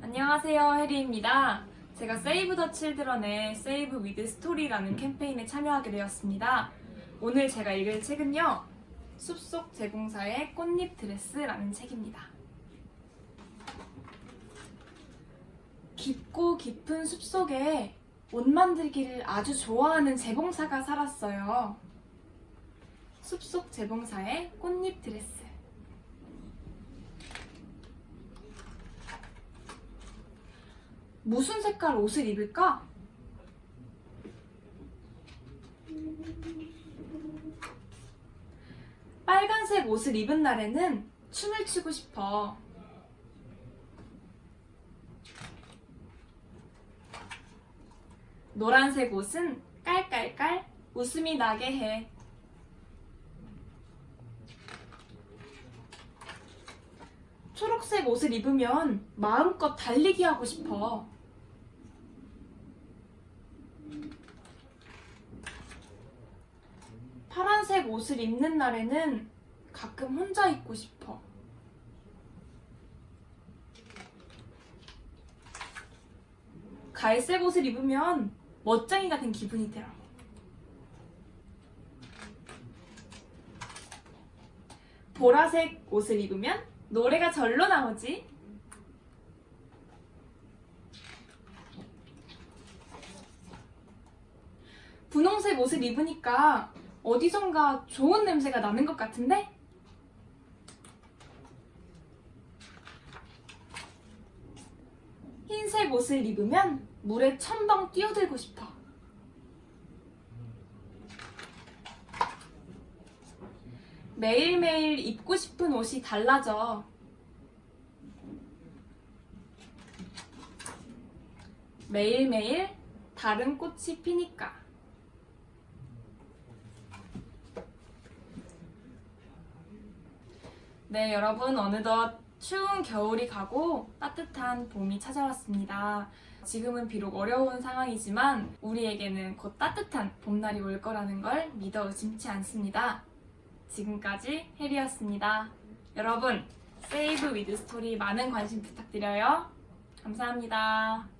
안녕하세요 해리입니다. 제가 Save the Children의 Save with Story라는 캠페인에 참여하게 되었습니다. 오늘 제가 읽을 책은요. 숲속 재봉사의 꽃잎 드레스라는 책입니다. 깊고 깊은 숲속에 옷 만들기를 아주 좋아하는 재봉사가 살았어요. 숲속 재봉사의 꽃잎 드레스 무슨 색깔 옷을 입을까? 빨간색 옷을 입은 날에는 춤을 추고 싶어. 노란색 옷은 깔깔깔 웃음이 나게 해. 초록색 옷을 입으면 마음껏 달리기 하고 싶어. 파란색 옷을 입는 날에는 가끔 혼자 있고 싶어. 갈색 옷을 입으면 멋쟁이 같은 기분이 들어. 보라색 옷을 입으면 노래가 절로 나오지. 분홍색 옷을 입으니까 어디선가 좋은 냄새가 나는 것 같은데? 흰색 옷을 입으면 물에 첨벙 뛰어들고 싶어. 매일매일 입고 싶은 옷이 달라져. 매일매일 다른 꽃이 피니까. 네, 여러분, 어느덧 추운 겨울이 가고 따뜻한 봄이 찾아왔습니다. 지금은 비록 어려운 상황이지만 우리에게는 곧 따뜻한 봄날이 올 거라는 걸 믿어 의심치 않습니다. 지금까지 혜리였습니다. 여러분, 세이브 위드 스토리 많은 관심 부탁드려요. 감사합니다.